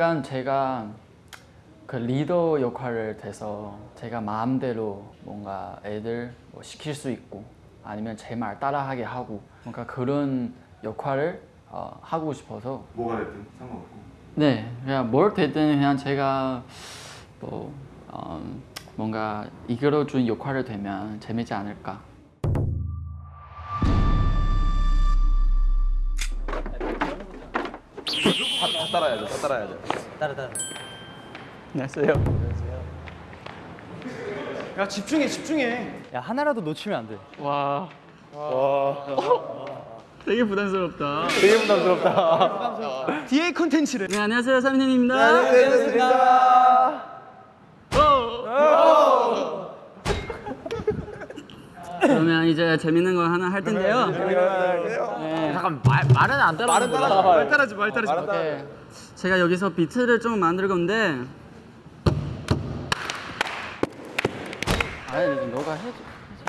약간 제가 그 리더 역할을 돼서 제가 마음대로 뭔가 애들 뭐 시킬 수 있고 아니면 제 말 따라하게 하고 뭔가 그런 역할을 어, 하고 싶어서. 뭐가 됐든 상관없고. 네 그냥 뭘 되든 그냥 제가 뭐 어, 뭔가 이끌어준 역할을 되면 재밌지 않을까 다 따라야죠 다 따라야죠. 따라 따라. 안녕하세요. 야 집중해 집중해. 야 하나라도 놓치면 안 돼. 와. 되게 부담스럽다. 되게 부담스럽다. DA 컨텐츠를. 네 안녕하세요 삼인입니다 그러면 이제 재밌는 거 하나 할 텐데요. 네. 잠깐 말 말은 안 따라. 말은 따라. 말 따라지 말 따라지. 제가 여기서 비트를 좀 만들 건데. 아니 너가 해줘.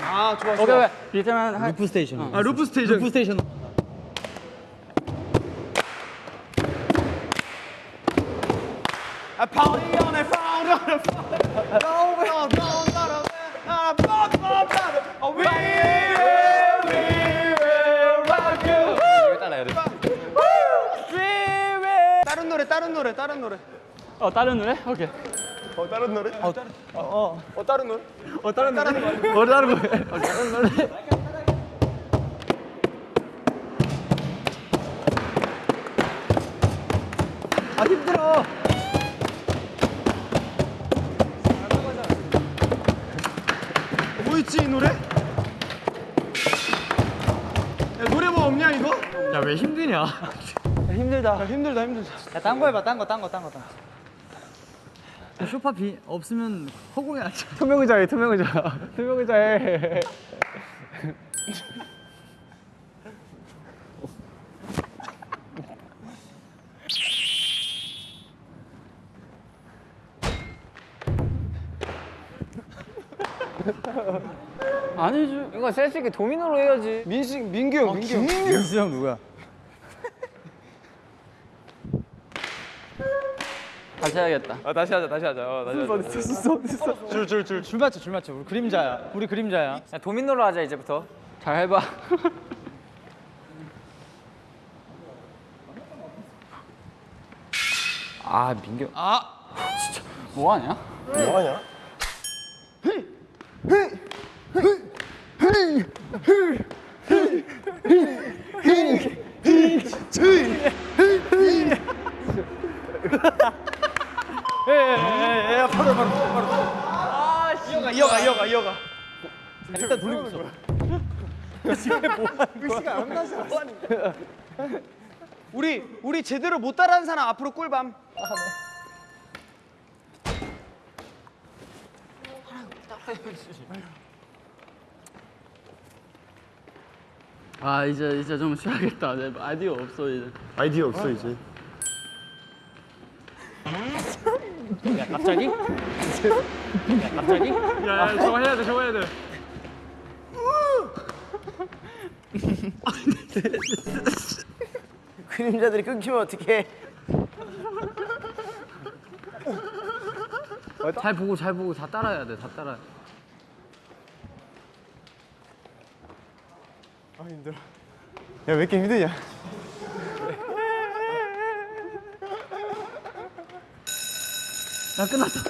아 좋아 좋아 오케이 오케이. 비트만 할. loop station. 아 loop station loop station. 아 party on no we 다른 노래 다른 노래 어 다른 노래? 오케이. 어 다른 노래? 어, 어, 어 다른 노래? 어 다른 노래 어 다른 노래. 어 다른 노래. 아 힘들어. 뭐 있지 이 노래? 야 노래 뭐 없냐 이거? 야 왜 힘드냐? 힘들다. 야 힘들다 힘들다 야 딴 거 해봐. 딴 거, 딴 거, 딴 거, 딴 거. 쇼파 비 없으면 허공에 앉아. 투명 의자해 투명 의자 투명 의자해 아니죠. 이거 센스 있게 도미노로 해야지. 민수 민규 형 민규 형 민수 형 누구야? 다시 해야겠다. 아 다시 하자 다시 하자 어, 다시 하자 줄줄 줄 줄 맞춰 줄 맞춰. 우리 그림자야. 우리 그림자야. 야, 도미노로 하자 이제부터. 잘 해봐. 아 민규. 뭐 하냐? 뭐 하냐? 이어가 돌리고 있어. 우리 우리 제대로 못 따라하는 사람 앞으로 꿀밤 아 이제 이제 좀 쉬어야겠다. 내 아이디어 없어 이제. 아이디어 없어 이제 야 갑자기? 야 갑자기? 야 저거 해야 돼 저거 해야 돼 그림자들이 끊기면 어떡해? 잘 보고 잘 보고 다 따라야 돼. 다 따라. 야왜 이렇게 힘드냐 야 끝났다.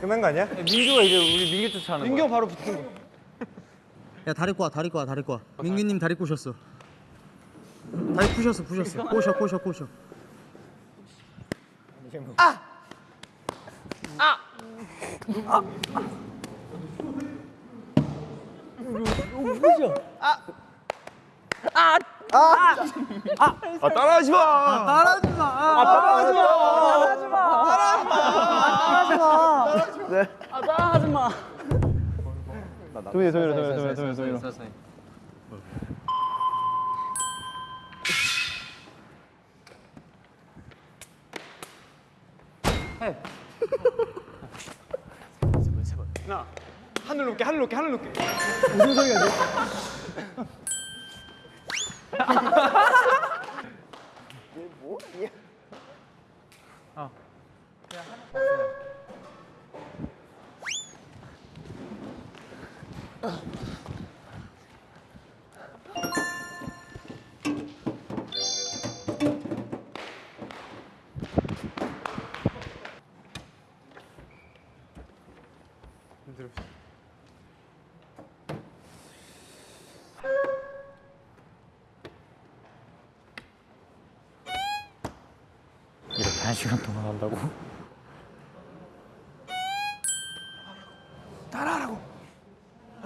끝난 거 아니야? 민규가 이제 우리 민규 쫓아하는 민규 형 바로 붙은 거 야 다리 꼬아 다리 꼬아 다리 꼬아. 민규님 다리. 꼬셨어. 다리 푸셨어 푸셨어. 꼬셔 꼬셔 꼬셔. 아! 따라하지 마! 따라하지 마. 따라하지 마! 아 따라하지 마. 도민이 도민이 도민이 도민이 도민이. 하나 하늘 높게 하늘 높게 하늘 높게. 이렇게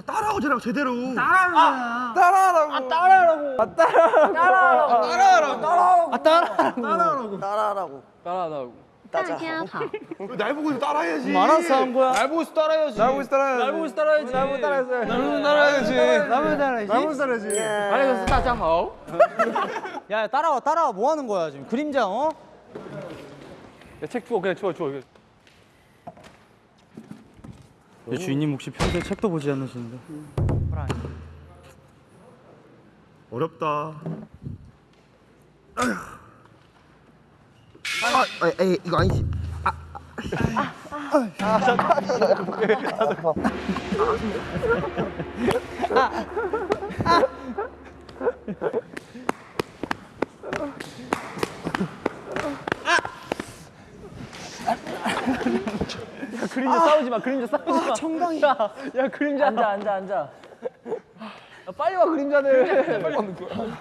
따라하고 저랑 제대로 따라하는 아, 거야 따라하라고 아 따라하라고 아 따라하라고 따라하라고 따라하라고 따라하라고 아, 따라하라고 따라하라고 따라하라고 날 보고서 따라해야지. 뭐 알아서 한 거야. 날 보고서 따라해야지. 날 보고서 따라해야지. 날 보고서 따라해야지. 날 보고서 따라해야지. 날 보고서 따라해야지. 날 보고서 따라해야지. 날 보고서 따라해야지. 예. 예. 알겠어, 따자하오. 어? 야, 따라와, 따라와. 뭐 하는 거야 지금? 그림자, 어? 야, 책 주워, 그냥 주워, 주워. 내 주인님 혹시 평소에 책도 보지 않으시는데? 어렵다. 아, 에이 이거 아니지. 그림자 싸우지 마. 그림자 싸우지 마. 청강이. 야, 야 그림자. 앉아 앉아 앉아. 야, 빨리 와 그림자들. 빨리 오는 거야.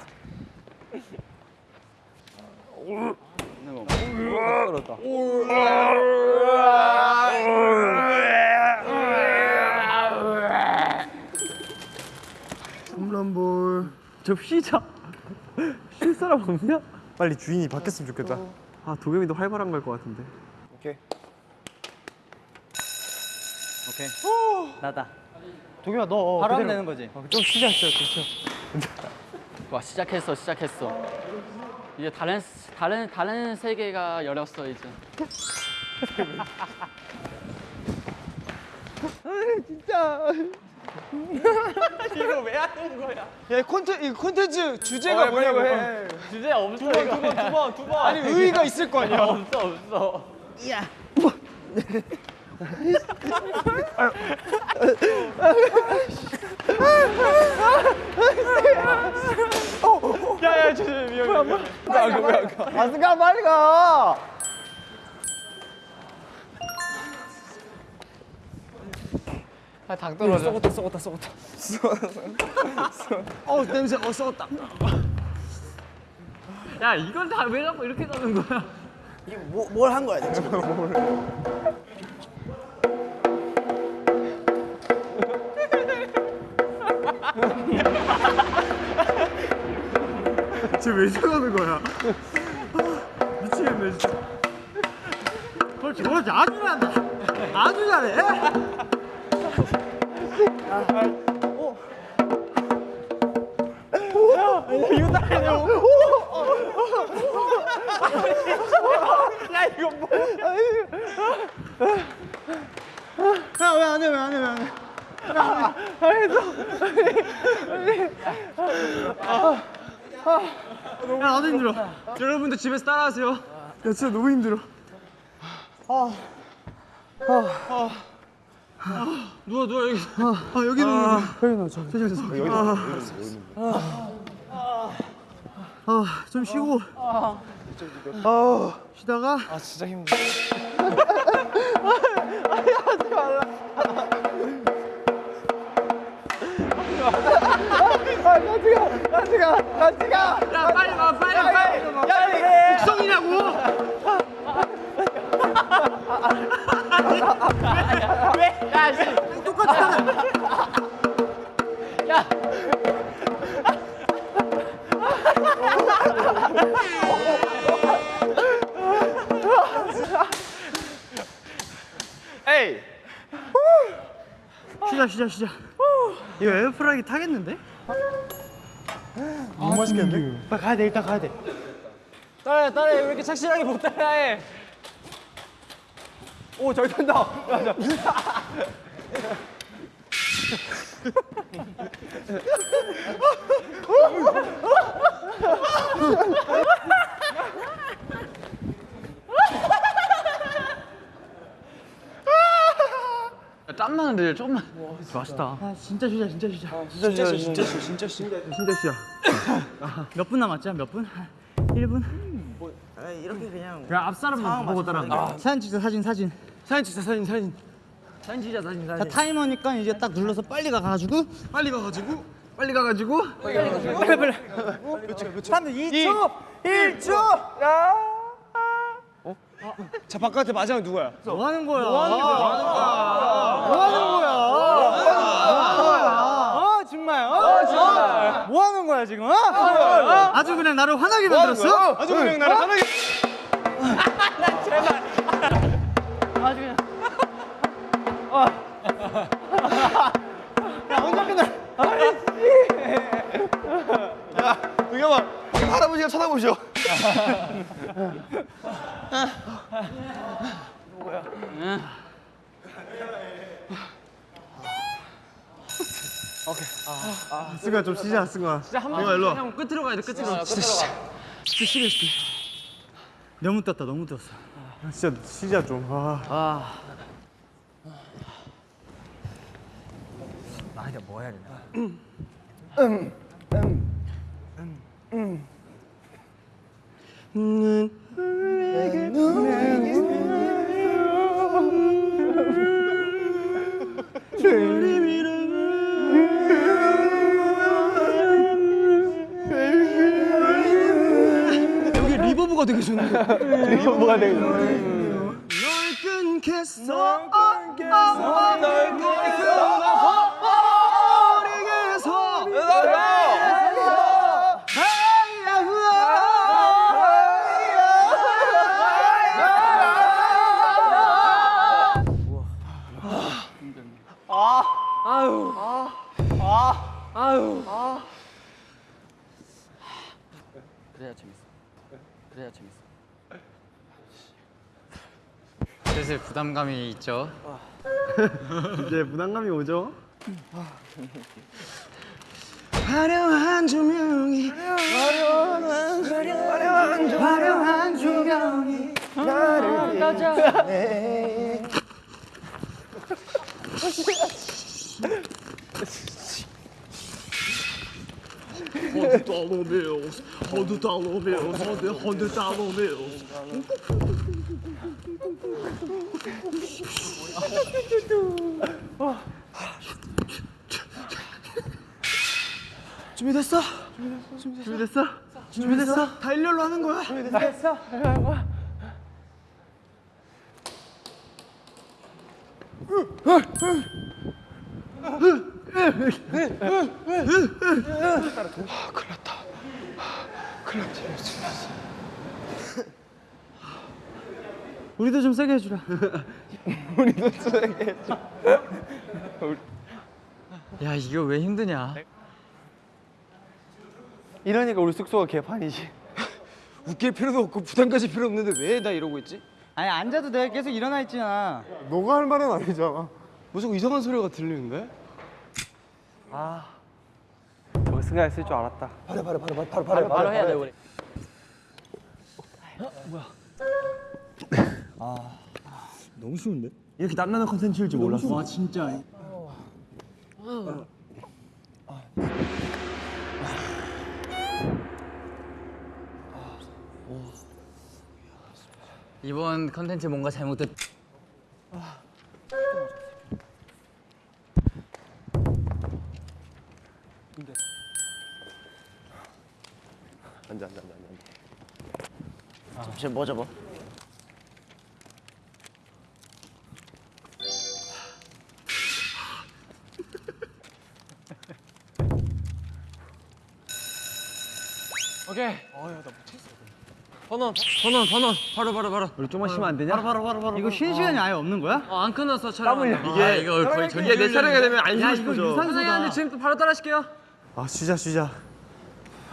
홈런볼. 저 쉬자. 쉴 사람 없냐? 빨리 주인이 바뀌었으면 좋겠다. 아 도겸이도 활발한 걸 것 같은데. 오케이. 나다. 도겸아 너 바로 하면 되는 거지. 좀 쉬자 진짜 그렇죠. 와 시작했어 시작했어 이제 다른 다른 다른 세계가 열렸어 이제 야 콘텐 이 콘텐츠 주제가 뭐냐고 해. 주제 없어 이거 두번 두 번. 아니 의의가 있을 거 아니야. 없어 없어 야 야 주제 미안. 아스가 빨리 가. 당 떨어져 썩었다 썩었다 썩었다. 어 냄새 어 썩었다. 야 이건 다왜 자꾸 이렇게 가는 거야 뭘한 거야 대체? 쟤왜 저러는 거야? 미치겠네 진짜. 그렇지 그렇지 아주 잘한다. 아주 잘해. 야왜안 해 왜 안 해 왜 안 해? 야 나도 힘들어. 여러분들 집에서 따라하세요. 야 진짜 너무 힘들어. 누워 누워 여기. 아 여기 누워. 여기 누워. 저기 저기. 여기 아좀 쉬고. 아 쉬다가 아, 진짜 힘들어. 야 빨리 와 빨리 빨리. 야 이게 국성이냐고. 에이. 쉬자 쉬자 쉬자. 이거 에어프라이기 타겠는데? 너무 맛있겠는데? 빨리 가야 돼 일단 가야 돼. 따라해 따라해 왜 이렇게 착실하게 못 따라해? 오잘 탄다. 땀 나는데 좀만. 아 진짜 쉬자 진짜 쉬자. 진짜 진짜 진짜 진짜 진짜 진짜 쉬자. 몇 분 남았지? 몇 분? 한 1분? 이렇게 그냥 그냥 앞 사람만 보고 따라. 사진 찍자 사진 사진. 사진 진짜 사진 사진 자 타이머니까 이제 딱 눌러서 빨리 가가지고 빨리 가가지고 빨리 가가지고 2초 1초 자 바깥에 마지막 누구야? 뭐 하는 거야? 뭐 하는 거야? 뭐 하는 거야? 어 정말? 어 정말? 뭐 하는 거야 지금? 어? 아주 그냥 나를 화나게 만들었어? 아주 그냥 나를 하나게 이거 봐. 할아버지가 쳐다보셔 승아 좀 쉬자 승아 형 끝으로 가야 돼 끝으로. 너무 떴다 너무 떴어. 진짜 쉬자 좀. 아. 여기 좋은데 리버브가 되게 널 끊겠어 널 끊겠어 슬슬 부담감이 있죠. 이제 부담감이 오죠 화려한 조명이 화려한 조명이 준비됐어? 준비됐어? 준비됐어? 다 일렬로 하는 거야? 우리도 좀 세게 해주라. 야 이거 왜 힘드냐? 이러니까 우리 숙소가 개판이지 웃길 필요도 없고 부담 가질 필요 없는데 왜 나 이러고 있지? 아니 앉아도 돼 계속 일어나 있잖아. 너가 할 말은 아니잖아 뭐 자꾸 이상한 소리가 들리는데? 저 승아 있을 줄 알았다 바로 해야 돼 우리. 너무 쉬운데? 이렇게 땀나는 컨텐츠일 줄 몰랐어 와 진짜. 이번 컨텐츠 뭔가 잘못됐. 앉아 앉아 앉아 앉아 잠시만 뭐 잡아? 오케이. 번원 번원 번원 바로 바로 바로 우리 좀만 쉬면 안 되냐? 이거 쉬는 시간이 아예 없는 거야? 어 안 끝났어 촬영. 이게 아, 이거 거의 전개 내 차례가 되면 안 쉬고 싶어져 선생님 지금 또 바로 따라하실게요. 아 쉬자 쉬자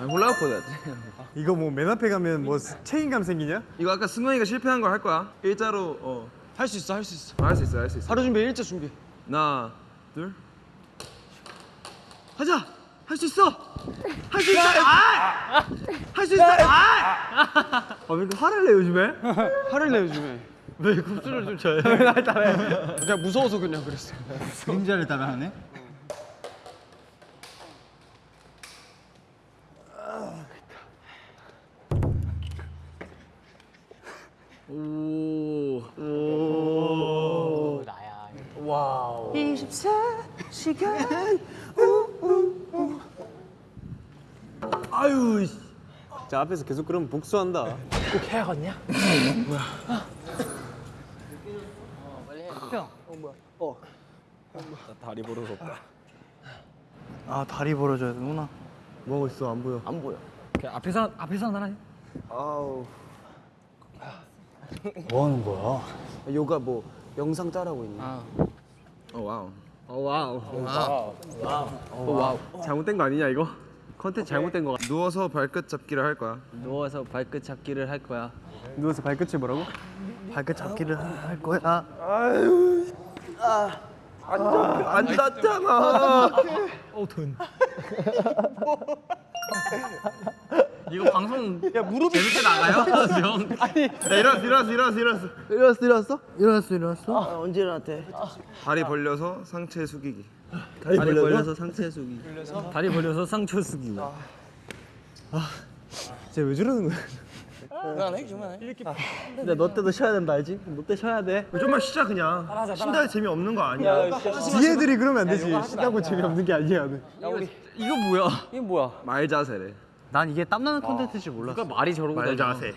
올라갔거든 이거 뭐 맨 앞에 가면 뭐 책임감 생기냐? 이거 아까 승관이가 실패한 걸 할 거야. 일자로 어. 할 수 있어 할 수 있어 할수 있어, 할 수 있어. 바로 준비 일자 준비 하나, 둘. 하자 할 수 있어 할 수 있어 할수 있어 아왜 이렇게 화를 내 요즘에? 화를 내 요즘에 왜 굽수를 좀 쳐요? 왜날 따라해? 그냥 무서워서 그냥 그랬어. 그림자를 따라하네. 자 앞에서 계속 그러면 복수한다. 다리 벌어졌다. 아 다리 벌어져야 되구나. 뭐하고 있어 안 보여. 안 보여. 앞에서 앞에서 하나 해. 아우. 뭐 하는 거야? 요가 뭐 영상 짜라고 있네. 어 와우. 와우. 와우. 잘못된 거 아니냐 이거? 컨텐츠 잘못된 거 같아. 누워서 발끝 잡기를 할 거야. 누워서 발끝 잡기를 할 거야. 누워서 발끝이 뭐라고? 발끝 잡기를 할 거야. 안 닿잖아. 이거 방송 야 무릎이 재밌게 나가요? 형. 야, 일어났어 일어났어 일어났어 일어났어. 일어났어 일어났어? 일어났어 일어났어? 아, 언제 일어났대? 다리 벌려서 상체 숙이기. 다리 벌려서 상체 숙이. 다리 벌려서 상처 쓰기. 쟤왜 저러는 거야? 그만해 그만해. 이렇게. 근데 너 때도 쉬어야 된다 알지? 너 때 쉬어야 돼. 좀만 쉬자 그냥. 쉰다 재미 없는 거 아니야. 지혜들이 그러면 안 되지. 신나고 재미없는 게 아니야. 이거 뭐야? 말 자세래. 난 이게 땀나는 콘텐츠인 줄 몰랐어. 누가 말이 저러고 말 다녀. 자세.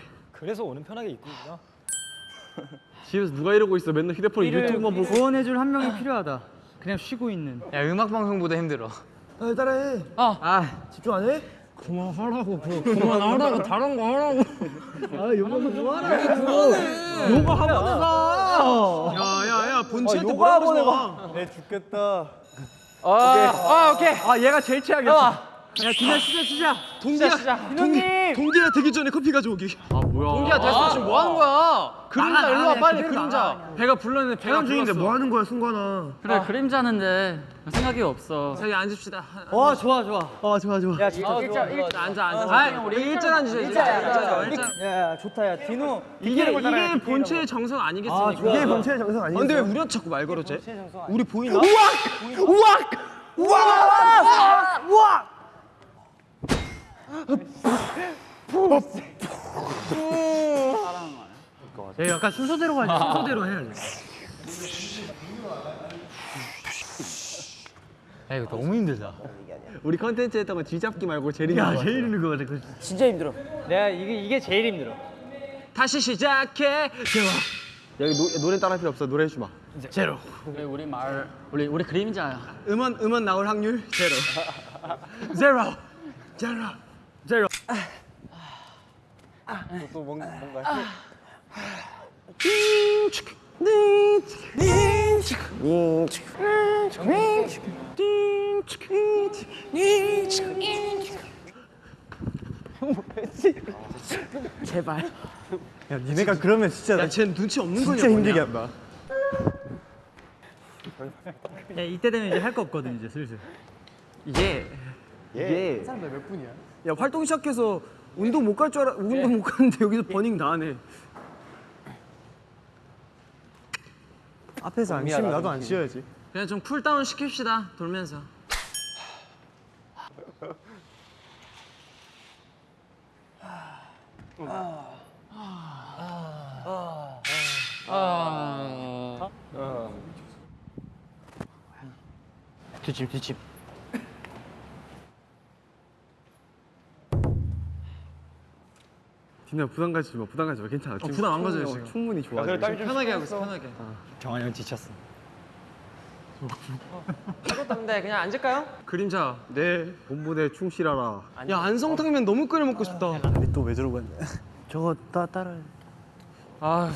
집에서 누가 이러고 있어? 맨날 휴대폰 유튜브만 보고. 구원해줄 한 명이 필요하다. 그냥 쉬고 있는. 야 음악 방송보다 힘들어. 아, 따라해. 아 집중 안 해? 그만하라고 그만하라고 다른 거 하라고. 아 요가 뭐 하라고. 요가 학원에 가. 야야야 본체한테 뭐라고 학원에 서 가. 내 죽겠다. 아, 아 오케이. 아 얘가 제일 최악이었어. 야 기나 시작 시작. 동기야 시작. 동기 동기야 되기 전에 커피 가져오기. 아 뭐야? 동기야 됐어 지금 뭐 하는 거야? 그림자 일로 와 빨리 그림자. 배가 불렀는데 배가 중인데. 뭐 하는 거야 승관아. 그래 그림자는데 생각이 없어. 저기 앉읍시다. 와 좋아 좋아. 아 좋아 좋아. 야 진짜 일자 일자 앉아 앉아. 아 우리 일자 앉으자 일자 일자 일자. 야 좋다 야 디노. 이게 이게 본체의 정성 아니겠습니까? 이게 본체의 정성 아니야? 근데 왜 우리한테 자꾸 말 걸어 쟤? 우리 보이나? 야 약간 순서대로 가야 돼. 순서대로 해야지. 야 이거 너무 힘들다. 우리 컨텐츠 했던 거 쥐잡기 말고 제일 같아. 제일 힘든 거 같아. 그 진짜 힘들어. 내가 이게 이게 제일 힘들어. 다시 시작해. 여기 노, 노래 따라 필요 없어. 노래 해주 마. 제로. 우리 우리 말 우리 우리 그림자야. 음원 음원 나올 확률 제로. 제로. 제로. 제로. 야 니네가 그러면 진짜 야, 쟤 눈치 없는 거냐? 진짜 힘들게 한다. 야 이때 되면 이제 할 거 없거든 이제 슬슬. 이게 이게 사람들 몇 분이야? 야 활동 시작해서 운동 못 갈 줄 알아. 운동 못 가는데 여기서 burning 다 하네. 앞에서 안 쉬면 나도 안 쉬어야지. 그냥 좀 cool down 시킵시다 돌면서. 뒷집 뒷집. 디나 부담 가지지 마. 부담 가지 마. 괜찮아. 지금 부담 안 가져요, 지금. 충분히 좋아. 지금. 편하게 하고 있어 편하게. 정한 형 지쳤어. 없는데 그냥 앉을까요? 그림자. 네 본분에 충실하라. 야 안성탕면 너무 끓여 먹고 싶다. 우리 또왜 저러고 있냐? 저거 따 따라. 아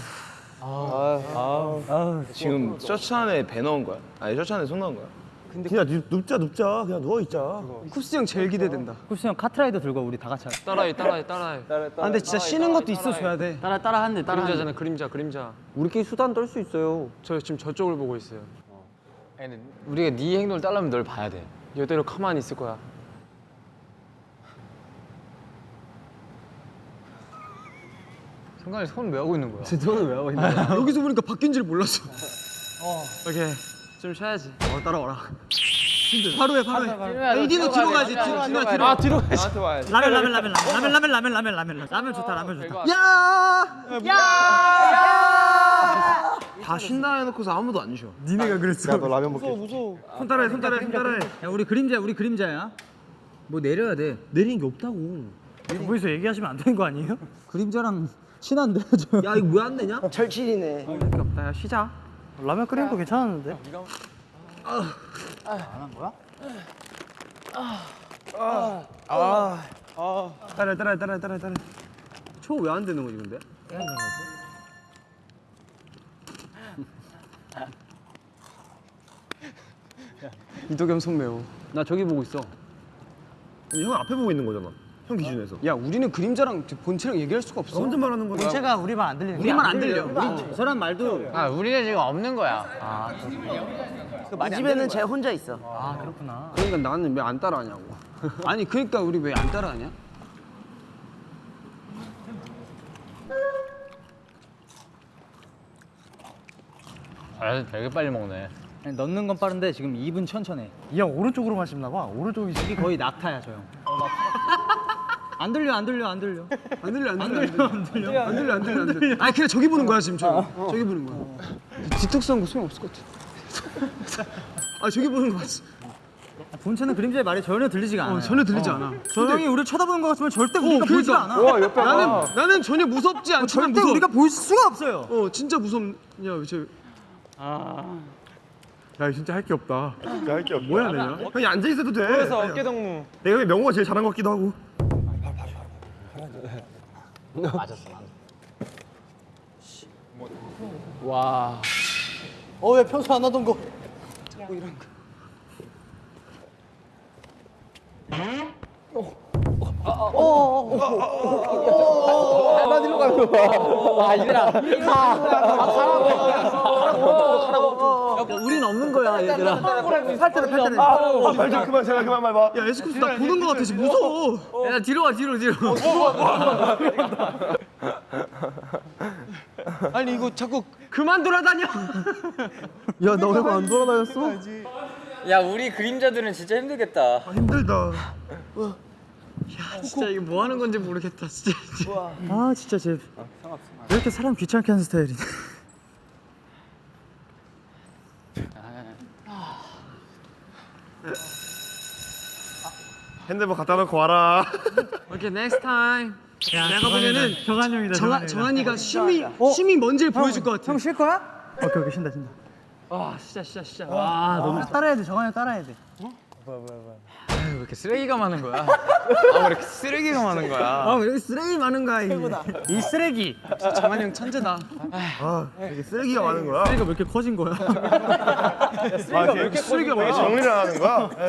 지금 셔츠 안에 배 넣은 거야? 아니 셔츠 안에 손 넣은 거야? 그냥 눕자 눕자. 그냥 누워 있자. 쿱스 형 제일 기대된다. 쿱스 형 카트라이더 들고 우리 다 같이 하자. 따라해 따라해 따라해. 아 근데 진짜 쉬는 것도 있어 줘야 돼. 따라 따라 한대 따라. 그림자잖아 그림자 그림자. 우리끼리 수단 떨 수 있어요. 저 지금 저쪽을 보고 있어요. 우리가 네 행동을 따르면 널 봐야 돼. 이대로 가만히 있을 거야. 순간에 손왜 하고 있는 거야? 너는 왜 하고 있는 거야? 여기서 보니까 바뀐지를 몰랐어. 오케이 좀 쉬어야지. 어 따라와라. 바로 해 바로 해. AD는 뒤로 가야지. 뒤로 뒤로 뒤로. 아 뒤로 가야지. 나한테 와야지. 라면 라면 라면 라면 라면 라면 라면 라면 라면 좋다 라면 좋다. 다 쉰다 해놓고서 아무도 안 쉬어. 니네가 그랬어. 야너 라면 먹게. 손 따라해 손 따라해 손 따라해. 야 우리 그림자 우리 그림자야. 뭐 내려야 돼. 내리는 게 없다고. 거기서 얘기하시면 안 되는 거 아니에요? 그림자랑 친한데 저. 야 이거 왜 안 되냐? 철칠이네. 없다. 야 쉬자. 라면 끓이는 거 괜찮았는데. 따라 따라 따라 따라 따라. 초 왜 안 되는 거지 근데? 이도겸 손 매우. 나 저기 보고 있어. 형 앞에 보고 있는 거잖아. 형 기준에서. 야 우리는 그림자랑 본체랑 얘기할 수가 없어. 혼자 말하는 거야. 본체가 우리 말 안 들리는 우리 말 안 들려. 우리 저 사람 말도 아 우리는 지금 없는 거야. 이 집에는 쟤 혼자 있어. 그러니까 나는 왜 안 따라하냐고. 아니 그러니까 우리 왜 안 따라하냐? 아 되게 빨리 먹네. 넣는 건 빠른데 지금 입은 천천해. 이형 오른쪽으로만 씹나 봐. 오른쪽이 거의 낙타야 저 형. 안 들려 안 들려 안 들려. 안 들려 안 들려 안 들려 안 들려 안 들려 안 들려 안 들려. 아니 그냥 저기 보는 거야 지금 저. 저기 보는 거야. 뒤통수한 거 소용 없을 것 같아. 아 저기 보는 거 같지. 본체는 그림자의 말이 전혀 들리지가 않아. 어, 전혀 들리지 않아. 저 형이 우리 쳐다보는 것 같으면 절대 우리가 보이지가 않아. 나는 나는 전혀 무섭지 않지만 절대 무서워. 우리가 보일 수가 없어요. 어 진짜 무섭냐 저. 야 진짜 할 게 없다. 할게 없어. 뭐야 내가? 형이 앉아 있어도 돼. 그래서 어깨 동무. 내가 명호가 제일 잘한 것 같기도 하고. 맞았어 와. 어 왜 평소 안 하던 거 자꾸 이런 거. 어. 우린 없는 거야 얘들아. 팔때는 팔때는. 말좀 그만 제가 그만 말 봐. 야 에스쿱스 나 보는 거 같아 지금 무서워. 야 뒤로 와 뒤로 뒤로. 아니 이거 자꾸 그만 돌아다녀. 야나왜안 돌아다녔어? 야 우리 그림자들은 진짜 힘들겠다. 아, 힘들다. 진짜 이게 뭐 하는 건지 모르겠다 진짜. 아 진짜 쟤. 왜 이렇게 사람 귀찮게 하는 스타일이네. 핸드폰 갖다 놓고 와라. 오케이 next time. 내가 보면은 정한 형이다. 정한 정한이가 쉼이 쉼이 뭔지를 보여줄 것 같아. 형 쉴 거야? 오케이 오케이 쉰다 쉰다. 와 진짜 진짜 진짜. 아 너무 따라야 돼 정한 형 따라야 돼. 왜 이렇게 쓰레기가 많은 거야? 아 왜 이렇게 쓰레기가 많은 거야? 아 왜 이렇게 쓰레기 많은가 이. 이 쓰레기. 정한 형 천재다. 아 이게 쓰레기가 많은 거야. 쓰레기가 왜 이렇게 커진 거야? 아, 왜 이렇게 쓰레기가 많아? 정리를 안 하는 거야?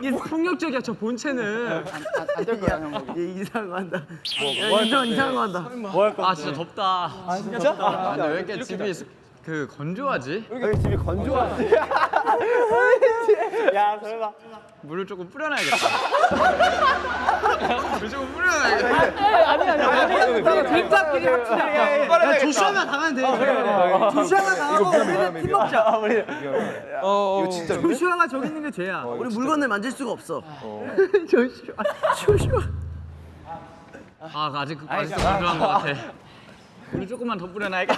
이게 폭력적이야 저 본체는. 안될 거야 형. 얘 이상한 거 한다. 야, 이상 이상한 거 한다. 아 진짜 덥다. 아 근데 왜 이렇게 집이 그 건조하지? 여기 집이 건조하지. 물을 조금 뿌려놔야겠다. 물 조금 뿌려놔야겠다. 야 조슈아만 당하면 돼. 조슈아만 당하고 우리는 팀 먹자. 이거 진짜 조슈아가 저기 있는 게 죄야. 우리 물건을 만질 수가 없어. 아 아직 아직도 건조한 것 같아. 우리 조금만 더 뿌려놔 이거.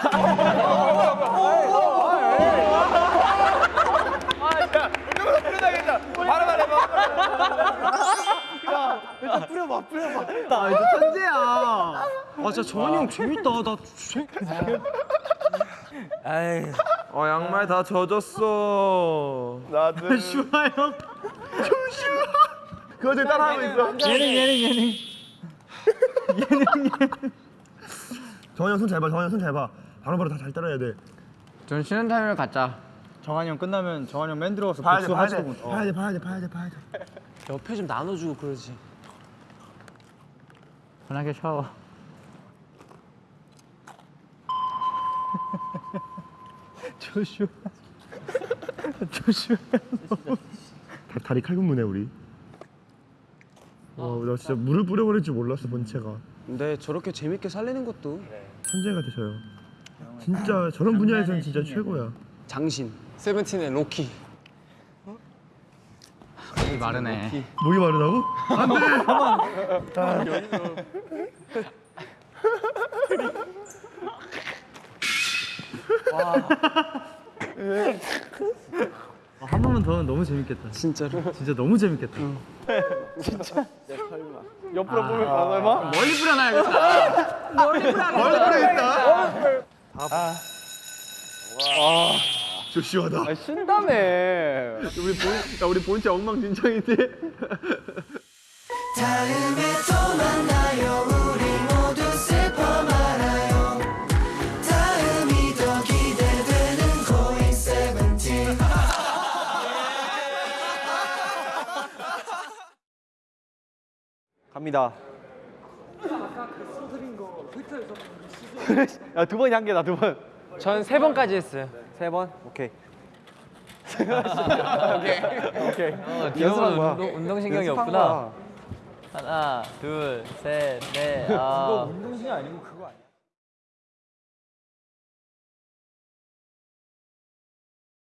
나 이제 천재야. 아, 진짜 정한이 형 재밌다. 나 재... 아이. 어, 양말 다 젖었어. 나들. 슈아 형. 슈아. 그거 지금 따라하고 있어. 예능, 예능, 예능. 예능, 예능. 정한 형 손 잘 봐. 정한 형 손 잘 봐. 바로바로 다 잘 따라야 돼. 좀 쉬는 타임을 갖자. 정한 형 끝나면 정한 형맨 들어가서 봐야 돼, 복수 봐야 돼. 하시고. 봐야 돼, 봐야 돼, 봐야 돼, 봐야 돼. 옆에 좀 나눠주고 그러지. 편하게 샤워. 조슈아. 조슈아. 다, 다리 칼군무네 우리. 나 진짜 물을 뿌려버릴 줄 몰랐어 본체가. 근데 저렇게 재밌게 살리는 것도 천재 같으셔요. 진짜 저런 분야에서는 진짜 최고야. 장신. 세븐틴의 로키. 이 마르네. 목이 마르다고? 아, 한 번만 더 하면 너무 재밌겠다. 진짜로. 진짜 너무 재밌겠다. 옆으로 보면 설마? 멀리 뿌려놔야겠다. 저 시원하다. 아, 신다며. 우리 본, 야 우리 본체 엉망진창인데. 갑니다. 야, 두 번이 한계다, 두 번. 전 세 번까지 했어요. 세 번? 오케이. 오케이. 어, 연습한 거야. 운동, 운동신경이 없구나. 하나, 둘, 셋, 넷. 아. 운동신이 아니고